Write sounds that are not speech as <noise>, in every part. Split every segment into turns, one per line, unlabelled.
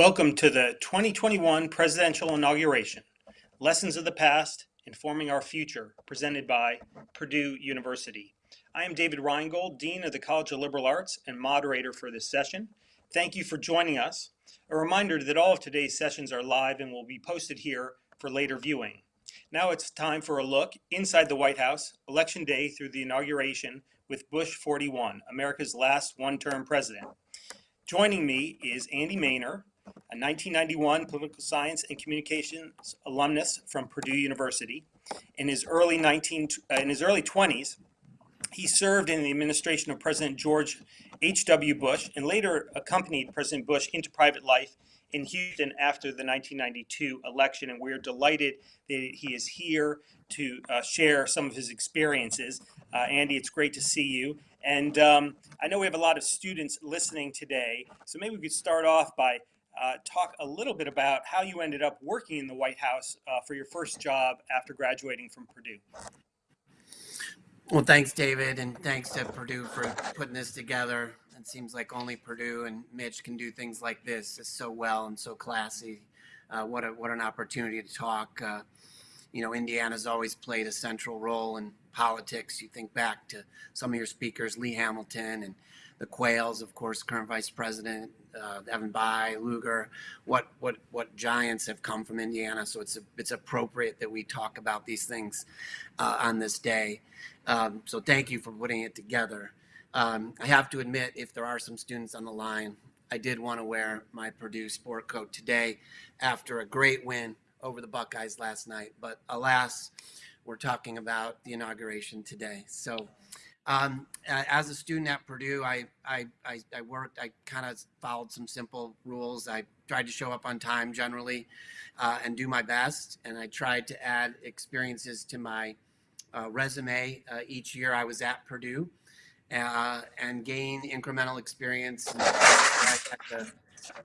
Welcome to the 2021 presidential inauguration. Lessons of the past, informing our future, presented by Purdue University. I am David Reingold, Dean of the College of Liberal Arts and moderator for this session. Thank you for joining us. A reminder that all of today's sessions are live and will be posted here for later viewing. Now it's time for a look inside the White House, Election Day through the inauguration with Bush 41, America's last one-term president. Joining me is Andy Maner, a 1991 political science and communications alumnus from Purdue University. In his early 19 uh, in his early 20s, he served in the administration of President George H.W. Bush and later accompanied President Bush into private life in Houston after the 1992 election. And we're delighted that he is here to uh, share some of his experiences. Uh, Andy, it's great to see you. And um, I know we have a lot of students listening today, so maybe we could start off by uh, talk a little bit about how you ended up working in the White House uh, for your first job after graduating from Purdue.
Well, thanks, David, and thanks to Purdue for putting this together. It seems like only Purdue and Mitch can do things like this so well and so classy. Uh, what a what an opportunity to talk. Uh, you know, Indiana's always played a central role in politics. You think back to some of your speakers, Lee Hamilton and the Quayles, of course, current Vice President uh, Evan Bayh, Lugar, what what what giants have come from Indiana. So it's a, it's appropriate that we talk about these things uh, on this day. Um, so thank you for putting it together. Um, I have to admit, if there are some students on the line, I did want to wear my Purdue sport coat today after a great win over the Buckeyes last night. But alas, we're talking about the inauguration today. So um, as a student at Purdue, I, I, I, I worked, I kind of followed some simple rules. I tried to show up on time generally uh, and do my best. And I tried to add experiences to my uh, resume uh, each year I was at Purdue uh, and gain incremental experience. And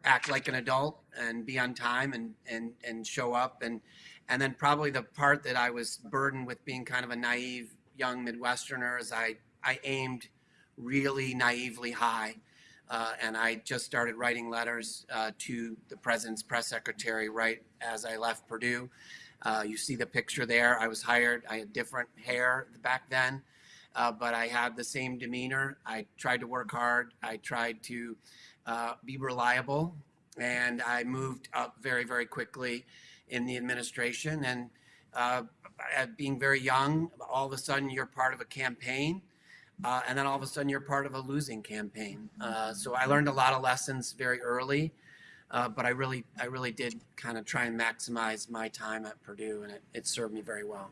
act like an adult and be on time and, and, and show up. And, and then probably the part that I was burdened with being kind of a naive young Midwesterner is I, I aimed really naively high. Uh, and I just started writing letters uh, to the president's press secretary right as I left Purdue. Uh, you see the picture there. I was hired. I had different hair back then, uh, but I had the same demeanor. I tried to work hard. I tried to uh, be reliable, and I moved up very, very quickly in the administration. And uh, being very young, all of a sudden you're part of a campaign. Uh, and then all of a sudden you're part of a losing campaign. Uh, so I learned a lot of lessons very early, uh, but I really, I really did kind of try and maximize my time at Purdue, and it, it served me very well.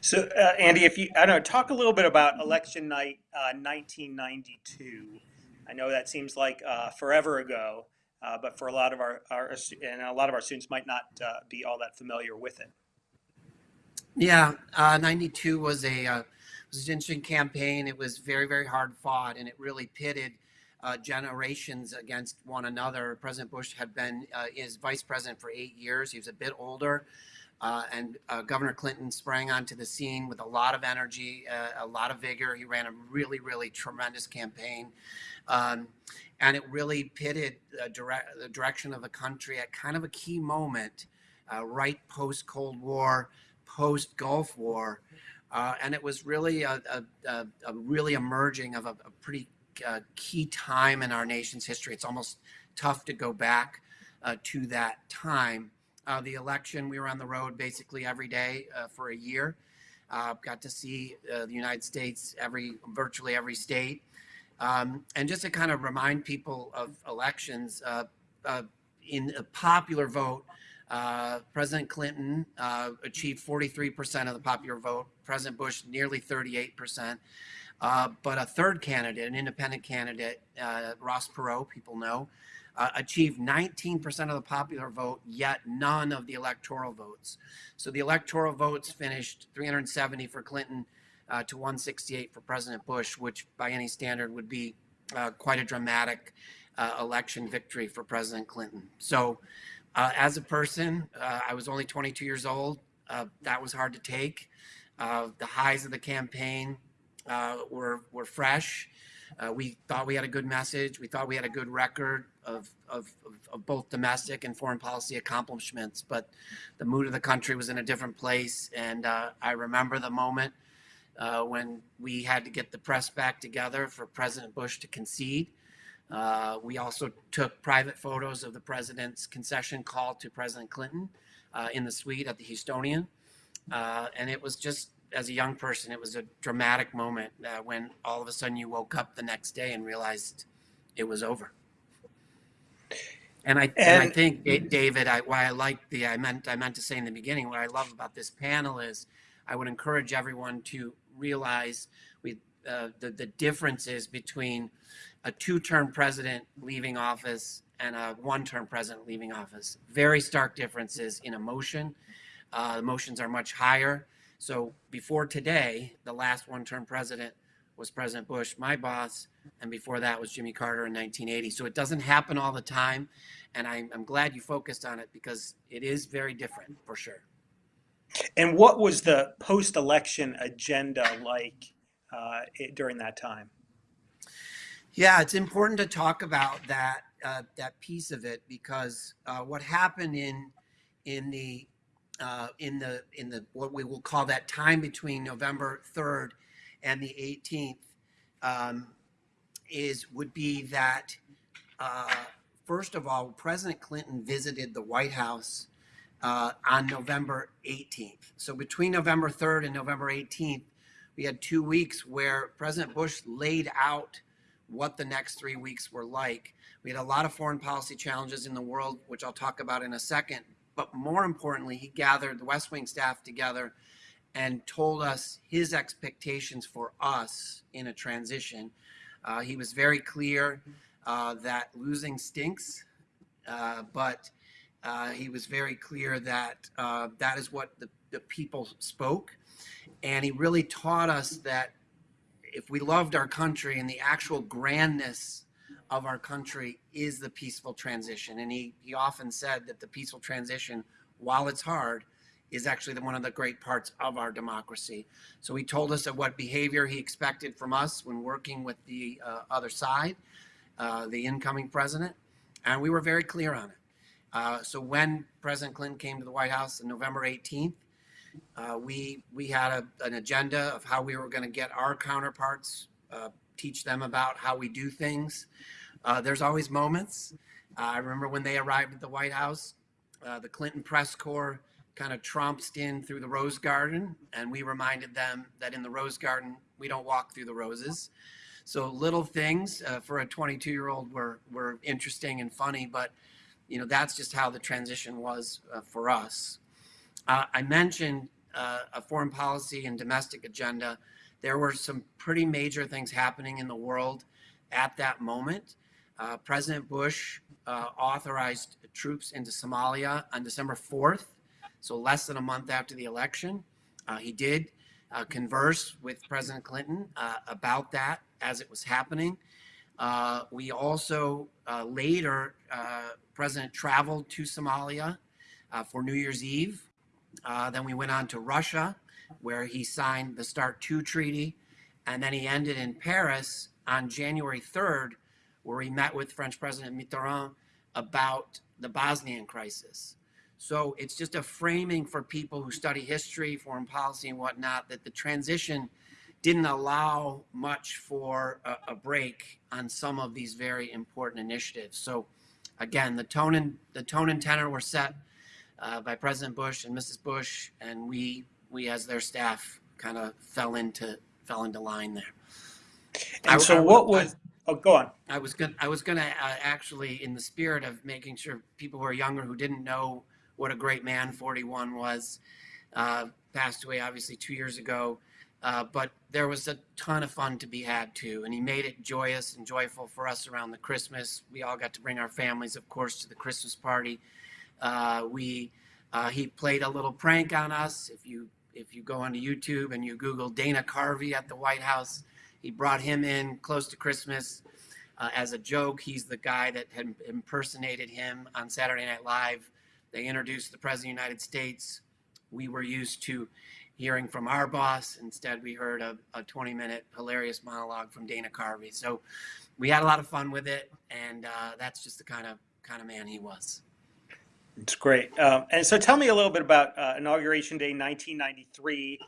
So, uh, Andy, if you, I don't know, talk a little bit about election night 1992. Uh, I know that seems like uh, forever ago, but for a lot of our, our, and a lot of our students might not be all that familiar with it.
Yeah, 92 was a interesting campaign. It was very, very hard fought, and it really pitted uh, generations against one another. President Bush had been uh, vice president for eight years. He was a bit older, uh, and uh, Governor Clinton sprang onto the scene with a lot of energy, uh, a lot of vigor. He ran a really, really tremendous campaign. Um, and it really pitted the direction of the country at kind of a key moment, uh, right post Cold War, post Gulf War, uh, and it was really a, a, a really emerging of a, a pretty uh, key time in our nation's history. It's almost tough to go back uh, to that time. Uh, the election, we were on the road basically every day uh, for a year. Uh, got to see the United States every virtually every state. Um, and just to kind of remind people of elections, in a popular vote, uh, President Clinton uh, achieved 43% of the popular vote. President Bush nearly 38%. Uh, but a third candidate, an independent candidate, uh, Ross Perot, people know, uh, achieved 19% of the popular vote, yet none of the electoral votes. So the electoral votes finished 370 for Clinton uh, to 168 for President Bush, which by any standard would be quite a dramatic election victory for President Clinton. So uh, as a person, uh, I was only 22 years old. Uh, that was hard to take. Uh, the highs of the campaign uh, were were fresh. Uh, we thought we had a good message. We thought we had a good record of, of, of, both domestic and foreign policy accomplishments, but the mood of the country was in a different place. And I remember the moment when we had to get the press back together for President Bush to concede. Uh, we also took private photos of the president's concession call to President Clinton uh, in the suite at the Houstonian. Uh, and it was just, as a young person, it was a dramatic moment uh, when all of a sudden you woke up the next day and realized it was over. And I, and, I think David, I, why I like the, I meant, I meant to say in the beginning, what I love about this panel is I would encourage everyone to realize we, uh, the, the differences between a two-term president leaving office and a one-term president leaving office. Very stark differences in emotion. Uh, emotions are much higher. So before today, the last one-term president was President Bush, my boss, and before that was Jimmy Carter in 1980. So it doesn't happen all the time, and I'm, I'm glad you focused on it because it is very different for sure.
And what was the post-election agenda like uh, during that time?
Yeah, it's important to talk about that uh, that piece of it because uh, what happened in in the uh, in the in the what we will call that time between November third and the 18th um, is would be that uh, first of all, President Clinton visited the White House uh, on November 18th. So between November 3rd and November 18th, we had two weeks where President Bush laid out what the next three weeks were like. We had a lot of foreign policy challenges in the world, which I'll talk about in a second. But more importantly, he gathered the West Wing staff together and told us his expectations for us in a transition. Uh, he was very clear uh, that losing stinks, uh, but uh, he was very clear that uh, that is what the, the people spoke. And he really taught us that if we loved our country and the actual grandness of our country is the peaceful transition. And he, he often said that the peaceful transition, while it's hard, is actually the, one of the great parts of our democracy. So he told us of what behavior he expected from us when working with the uh, other side, uh, the incoming president, and we were very clear on it. Uh, so when President Clinton came to the White House on November 18th, uh, we we had a, an agenda of how we were going to get our counterparts, uh, teach them about how we do things. Uh, there's always moments. Uh, I remember when they arrived at the White House, uh, the Clinton press corps kind of tromped in through the Rose Garden, and we reminded them that in the Rose Garden we don't walk through the roses. So little things uh, for a 22 year old were were interesting and funny, but you know that's just how the transition was for us. Uh, I mentioned uh, a foreign policy and domestic agenda. There were some pretty major things happening in the world at that moment. Uh, President Bush uh, authorized troops into Somalia on December 4th, so less than a month after the election. Uh, he did uh, converse with President Clinton about that as it was happening. We also later, President traveled to Somalia for New Year's Eve. Uh, then we went on to Russia, where he signed the START 2 treaty. And then he ended in Paris on January 3rd, where he met with French President Mitterrand about the Bosnian crisis. So it's just a framing for people who study history, foreign policy, and whatnot that the transition didn't allow much for a, a break on some of these very important initiatives. So again, the tone and the tone and tenor were set uh, by President Bush and Mrs. Bush, and we we as their staff kind of fell into fell into line there.
And
I-
so,
I
what was? Oh, go on.
I was gonna I was gonna uh, actually, in the spirit of making sure people who are younger who didn't know what a great man 41 was, uh, passed away obviously two years ago. Uh, but there was a ton of fun to be had too, and he made it joyous and joyful for us around the Christmas. We all got to bring our families, of course, to the Christmas party. Uh, we uh, he played a little prank on us. If you if you go onto YouTube and you Google Dana Carvey at the White House, he brought him in close to Christmas uh, as a joke. He's the guy that had impersonated him on Saturday Night Live. They introduced the President of the United States. We were used to hearing from our boss. Instead, we heard a, a 20 minute hilarious monologue from Dana Carvey. So we had a lot of fun with it, and uh, that's just the kind of kind of man he was.
It's great. Um, and so tell me a little bit about uh, Inauguration Day 1993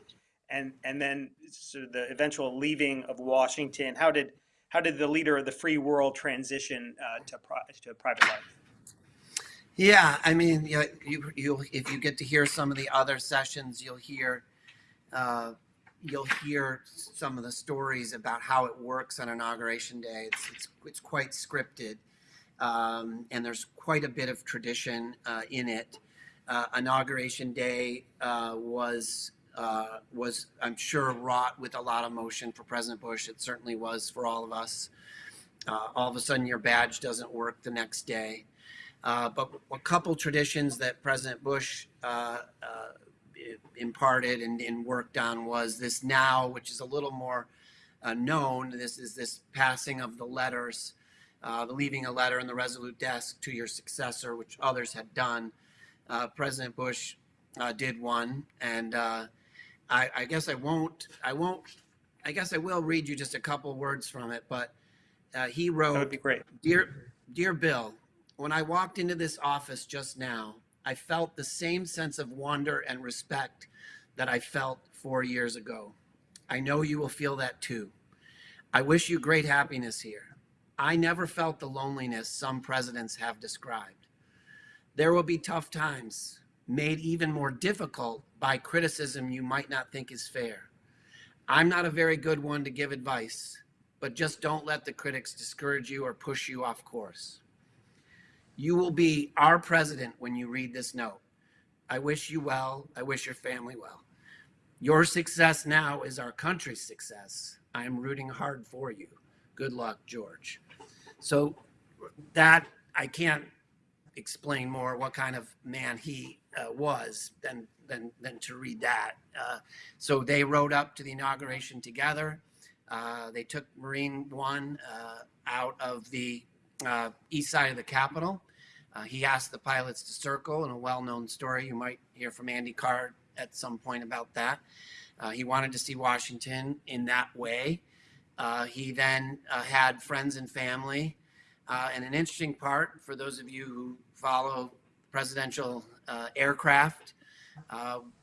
and and then sort of the eventual leaving of Washington. How did how did the leader of the free world transition uh, to pri- to private life?
Yeah, I mean, you, you, you'll if you get to hear some of the other sessions, you'll hear, uh, you'll hear some of the stories about how it works on inauguration day. It's it's, it's quite scripted, um, and there's quite a bit of tradition uh, in it. Uh, inauguration day uh, was uh, was I'm sure wrought with a lot of emotion for President Bush. It certainly was for all of us. Uh, all of a sudden, your badge doesn't work the next day. Uh, but a couple traditions that President Bush imparted and, and, worked on was this now, which is a little more known. This is this passing of the letters, uh, the leaving a letter in the Resolute desk to your successor, which others had done. Uh, President Bush did one, and I, I, guess I won't. I won't. I guess I will read you just a couple words from it. But he wrote,
"That would be great,
dear, dear Bill." When I walked into this office just now, I felt the same sense of wonder and respect that I felt four years ago. I know you will feel that too. I wish you great happiness here. I never felt the loneliness some presidents have described. There will be tough times, made even more difficult by criticism you might not think is fair. I'm not a very good one to give advice, but just don't let the critics discourage you or push you off course. You will be our president when you read this note. I wish you well. I wish your family well. Your success now is our country's success. I am rooting hard for you. Good luck, George. So that I can't explain more what kind of man he uh, was than, than, than to read that. Uh, so they rode up to the inauguration together. Uh, they took Marine One uh, out of the uh, east side of the Capitol. Uh, he asked the pilots to circle in a well-known story. You might hear from Andy Card at some point about that. He wanted to see Washington in that way. Uh, he then uh, had friends and family. Uh, and an interesting part for those of you who follow presidential uh, aircraft,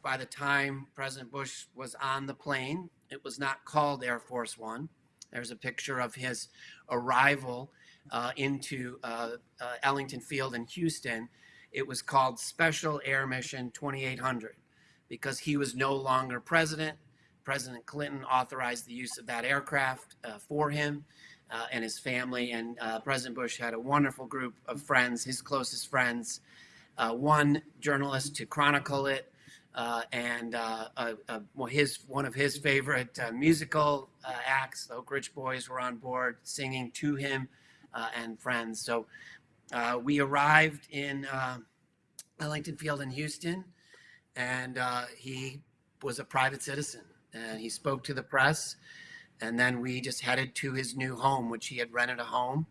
by the time President Bush was on the plane, it was not called Air Force One. There's a picture of his arrival uh, into uh, uh, Ellington Field in Houston, it was called Special Air Mission 2800 because he was no longer president. President Clinton authorized the use of that aircraft uh, for him uh, and his family. And uh, President Bush had a wonderful group of friends, his closest friends, one journalist to chronicle it, uh, and uh, uh, his one of his favorite musical acts, the Oak Ridge Boys, were on board singing to him uh, and friends. So uh, we arrived in uh, Ellington Field in Houston, and he was a private citizen, and he spoke to the press. And then we just headed to his new home, which he had rented a home.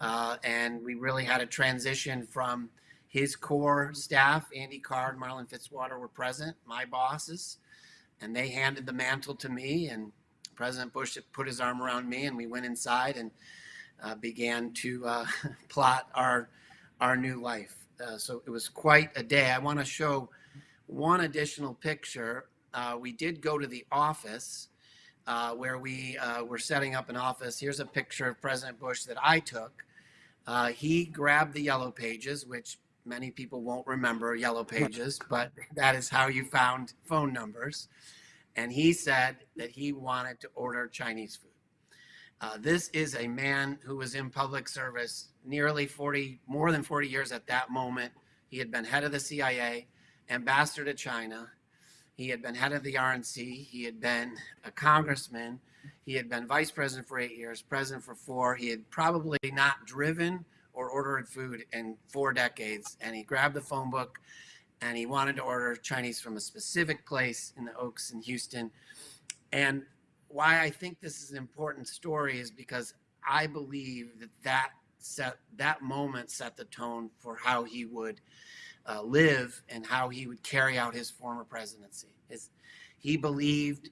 Uh, and we really had a transition from his core staff, Andy Card, Marlin Fitzwater were present, my bosses, and they handed the mantle to me. And President Bush put his arm around me, and we went inside and uh, began to uh, <laughs> plot our our new life. Uh, so it was quite a day. I want to show one additional picture. Uh, we did go to the office uh, where we uh, were setting up an office. Here's a picture of President Bush that I took. he grabbed the yellow pages, which many people won't remember yellow pages, but that is how you found phone numbers. And he said that he wanted to order Chinese food. Uh, this is a man who was in public service nearly 40, more than 40 years at that moment. He had been head of the CIA, ambassador to China. He had been head of the RNC. He had been a congressman. He had been vice president for eight years, president for four. He had probably not driven or ordered food in four decades. And he grabbed the phone book and he wanted to order Chinese from a specific place in the Oaks in Houston. And why I think this is an important story is because I believe that that set that moment set the tone for how he would uh, live and how he would carry out his former presidency. His, He believed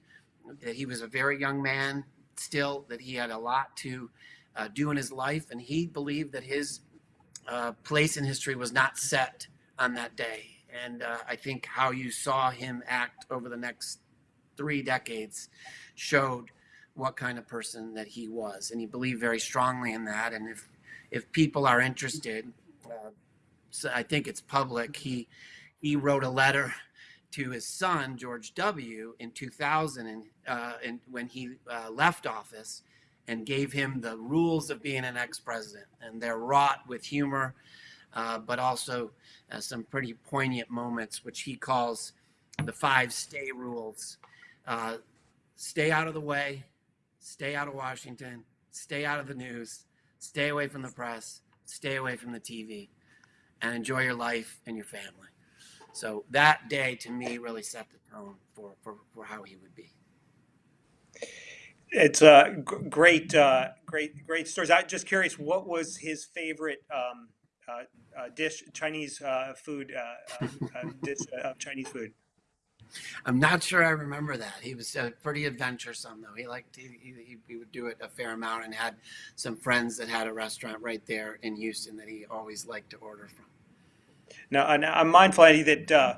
that he was a very young man still, that he had a lot to uh, do in his life, and he believed that his uh, place in history was not set on that day. And uh, I think how you saw him act over the next three decades showed what kind of person that he was, and he believed very strongly in that. And if if people are interested, uh, I think it's public. He he wrote a letter to his son George W. in 2000, and, uh, and when he uh, left office, and gave him the rules of being an ex-president, and they're wrought with humor, uh, but also uh, some pretty poignant moments, which he calls the five stay rules: uh, stay out of the way, stay out of Washington, stay out of the news, stay away from the press, stay away from the TV, and enjoy your life and your family. So that day to me really set the tone for, for, for how he would be.
It's uh, g- great, uh, great, great stories. I'm just curious, what was his favorite um, uh, uh, dish, Chinese uh, food, uh, uh, uh, dish of Chinese food?
I'm not sure I remember that. He was uh, pretty adventuresome, though. He liked he, he, he would do it a fair amount, and had some friends that had a restaurant right there in Houston that he always liked to order from.
Now, I'm mindful, Eddie, that uh,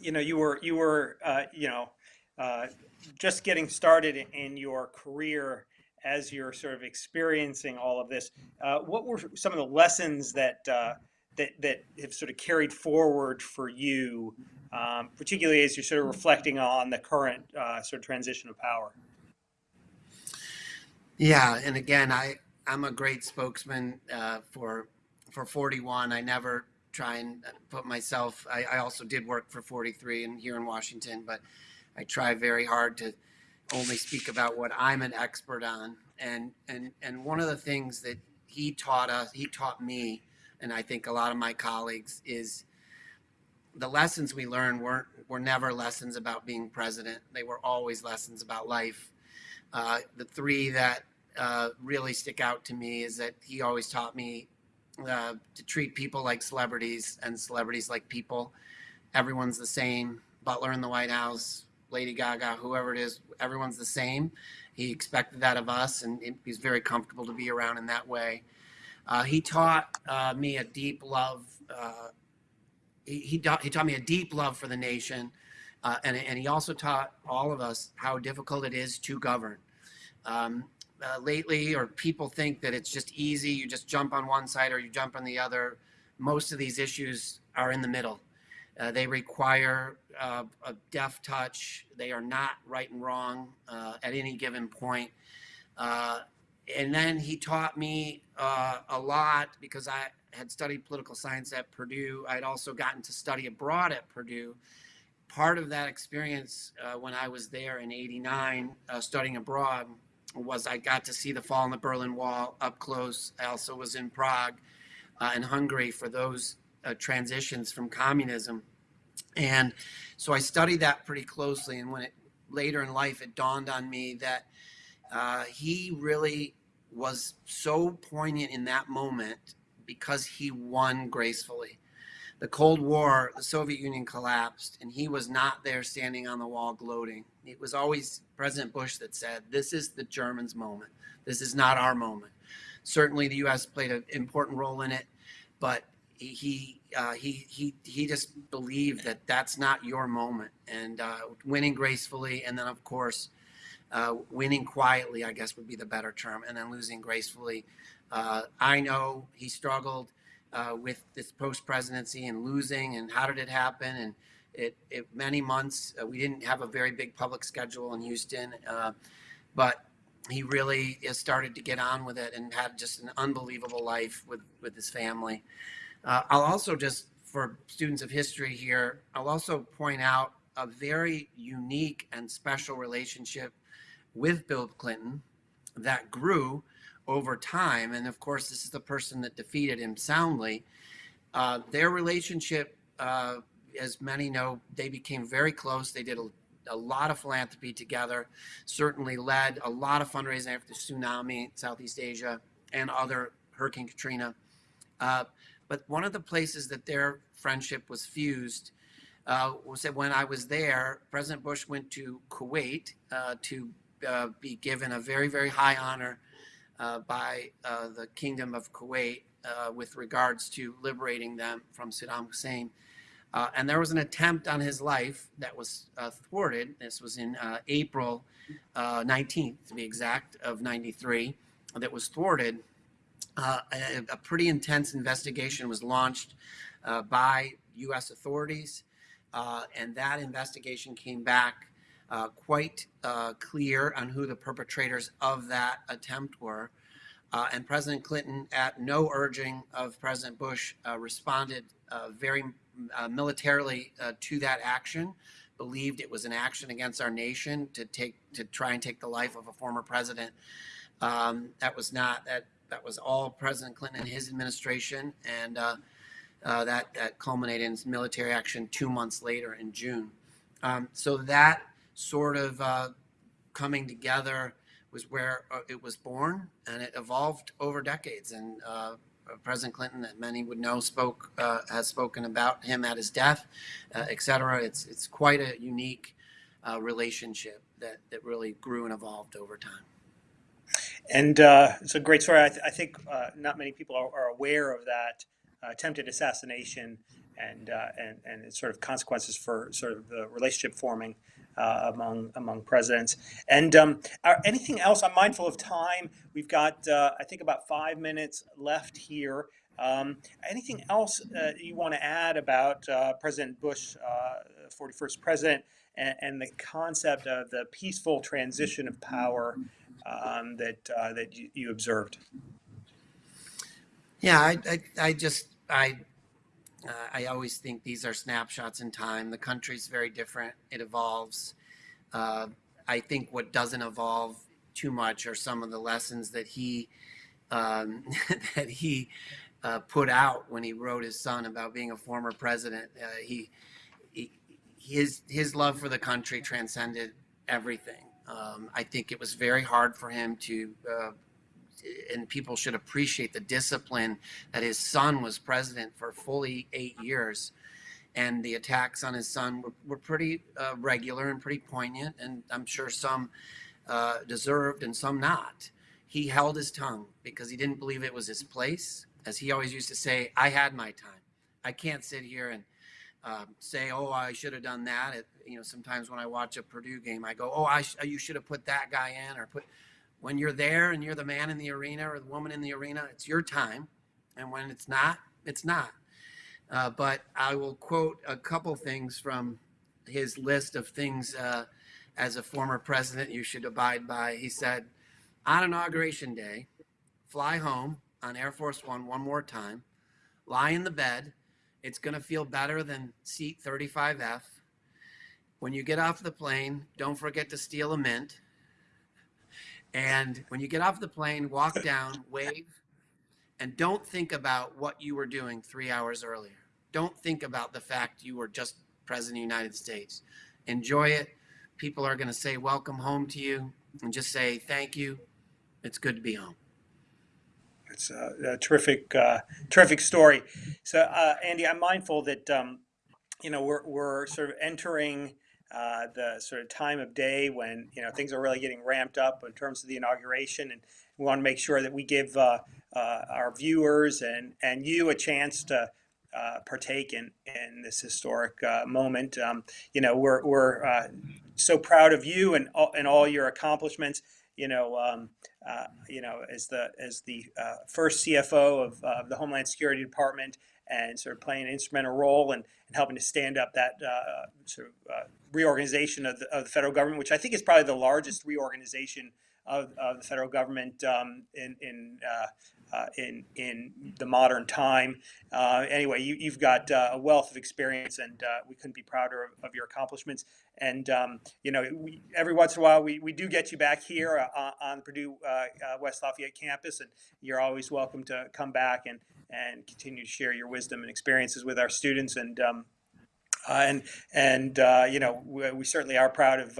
you know you were you were uh, you know uh, just getting started in your career as you're sort of experiencing all of this. Uh, what were some of the lessons that uh, that that have sort of carried forward for you, um, particularly as you're sort of reflecting on the current uh, sort of transition of power?
Yeah, and again, I I'm a great spokesman uh, for for 41. I never try and put myself. I, I also did work for 43 and here in Washington, but I try very hard to only speak about what I'm an expert on. And and and one of the things that he taught us, he taught me, and I think a lot of my colleagues is the lessons we learned weren't were never lessons about being president. They were always lessons about life. Uh, the three that uh, really stick out to me is that he always taught me uh, to treat people like celebrities and celebrities like people. Everyone's the same. Butler in the White House, Lady Gaga, whoever it is, everyone's the same. He expected that of us, and he's very comfortable to be around in that way. Uh, he taught uh, me a deep love. Uh, he, he, taught, he taught me a deep love for the nation, uh, and, and he also taught all of us how difficult it is to govern. Um, uh, lately, or people think that it's just easy. You just jump on one side or you jump on the other. Most of these issues are in the middle. Uh, they require a deft touch. They are not right and wrong at any given point. Uh, and then he taught me uh, a lot because I had studied political science at Purdue. I'd also gotten to study abroad at Purdue. Part of that experience when I was there in 89, studying abroad, was I got to see the fall in the Berlin Wall up close. I also was in Prague uh, and Hungary for those uh, transitions from communism. And so I studied that pretty closely. And when it later in life, it dawned on me that uh, he really was so poignant in that moment because he won gracefully. The Cold War, the Soviet Union collapsed, and he was not there standing on the wall gloating. It was always President Bush that said, This is the Germans' moment. This is not our moment. Certainly, the U.S. played an important role in it, but he uh, he he he just believed that that's not your moment, and uh, winning gracefully, and then of course, uh, winning quietly, I guess would be the better term, and then losing gracefully. Uh, I know he struggled uh, with this post presidency and losing, and how did it happen, and it, it many months. Uh, we didn't have a very big public schedule in Houston, uh, but he really has started to get on with it and had just an unbelievable life with with his family. Uh, I'll also just for students of history here, I'll also point out a very unique and special relationship with Bill Clinton that grew over time. And of course, this is the person that defeated him soundly. Uh, their relationship uh, as many know, they became very close. They did a, a, lot of philanthropy together, certainly led a lot of fundraising after the tsunami, Southeast Asia, and other Hurricane Katrina. Uh, but one of the places that their friendship was fused uh, was that when I was there, President Bush went to Kuwait uh, to uh, be given a very, very high honor uh, by uh, the Kingdom of Kuwait uh, with regards to liberating them from Saddam Hussein. Uh, and there was an attempt on his life that was thwarted. This was in April uh, 19th, to be exact, of 93, that was thwarted. A, a pretty intense investigation was launched by U.S. authorities, and that investigation came back uh, quite uh, clear on who the perpetrators of that attempt were. Uh, and President Clinton, at no urging of President Bush, uh, responded uh, very uh, militarily to that action. Believed it was an action against our nation to take to try and take the life of a former president. Um, that was not that. That was all President Clinton and his administration, and that that culminated in military action two months later in June. Um, so that sort of uh, coming together was where uh, it was born, and it evolved over decades. And uh, President Clinton, that many would know, spoke uh, has spoken about him at his death, uh, et cetera. It's it's quite a unique uh, relationship that that really grew and evolved over time.
And uh, it's a great story. I, th- I think not many people are, are aware of that attempted assassination and, and and its sort of consequences for sort of the relationship forming uh, among among presidents. And um, are, anything else? I'm mindful of time. We've got uh, I think about five minutes left here. Um, anything else uh, you want to add about uh, President Bush, uh, 41st president, and, and the concept of the peaceful transition of power um, that uh, that you, you observed?
Yeah, I, I, I just, I, uh, I always think these are snapshots in time. The country's very different. It evolves. Uh, I think what doesn't evolve too much are some of the lessons that he, um, <laughs> that he uh, put out when he wrote his son about being a former president. Uh, he, he, his, his love for the country transcended everything. Um, I think it was very hard for him to uh, and people should appreciate the discipline that his son was president for fully eight years. And the attacks on his son were, were pretty uh, regular and pretty poignant, and I'm sure some uh, deserved and some not. He held his tongue because he didn't believe it was his place. As he always used to say, I had my time. I can't sit here and um, say, "Oh, I should have done that." It, you know, sometimes when I watch a Purdue game, I go, "Oh, I sh- you should have put that guy in," or put when you're there and you're the man in the arena or the woman in the arena, it's your time. And when it's not, it's not. Uh, but I will quote a couple things from his list of things uh, as a former president you should abide by. He said, on Inauguration Day, fly home on Air Force One one more time, lie in the bed. It's going to feel better than seat 35F. When you get off the plane, don't forget to steal a mint. And when you get off the plane, walk down, wave, and don't think about what you were doing three hours earlier. Don't think about the fact you were just president of the United States. Enjoy it. People are going to say welcome home to you and just say thank you. It's good to be home.
It's a, a terrific, uh, terrific story. So, uh, Andy, I'm mindful that um, you know we're we're sort of entering uh, the sort of time of day when you know things are really getting ramped up in terms of the inauguration, and we want to make sure that we give uh, uh, our viewers and and you a chance to. Uh, partake in in this historic uh, moment. Um, you know, we're we're uh, so proud of you and all, and all your accomplishments. You know, um, you know, as the as the first CFO of the Homeland Security Department, and sort of playing an instrumental role in, in helping to stand up that uh, sort of uh, reorganization of the, of the federal government, which I think is probably the largest reorganization of, of the federal government um, in in, uh, in in the modern time. Uh, anyway, you, you've got uh, a wealth of experience, and uh, we couldn't be prouder of, of your accomplishments. And um, you know, we, every once in a while, we, we do get you back here uh, on the Purdue West Lafayette campus, and you're always welcome to come back and and continue to share your wisdom and experiences with our students. And um, and and you know, we, we certainly are proud of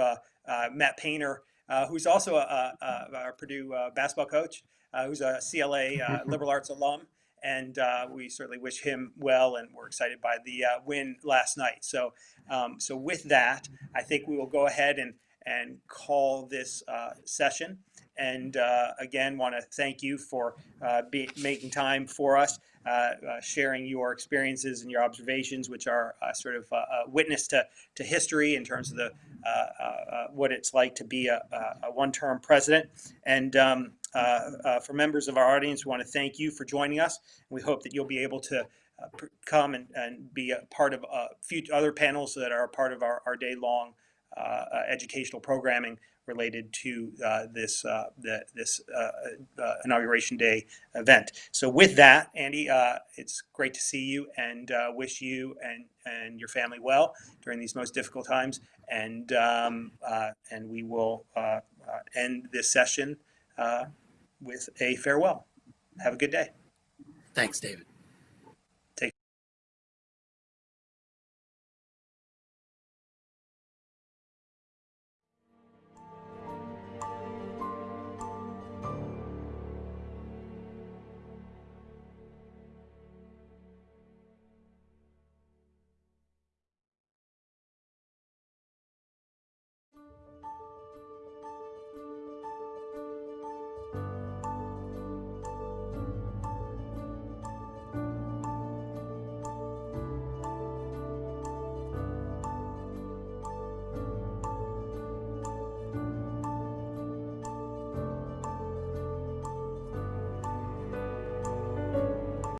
Matt Painter, who's also a, a, a, our Purdue basketball coach, who's a CLA uh, <laughs> liberal arts alum. and uh, we certainly wish him well, and we're excited by the uh, win last night. So, um, so with that, I think we will go ahead and and call this uh, session. And uh, again, want to thank you for uh, be, making time for us, uh, uh, sharing your experiences and your observations, which are uh, sort of uh, a witness to, to history in terms of the uh, uh, uh, what it's like to be a, a one-term president. And um, uh, uh, for members of our audience, we want to thank you for joining us. We hope that you'll be able to uh, come and, and be a part of a few other panels that are a part of our, our day-long uh, uh, educational programming related to uh, this uh, the, this uh, uh, inauguration day event. So with that, Andy, uh, it's great to see you and uh, wish you and and your family well during these most difficult times. And um, uh, and we will uh, uh, end this session uh, with a farewell. Have a good day.
Thanks, David.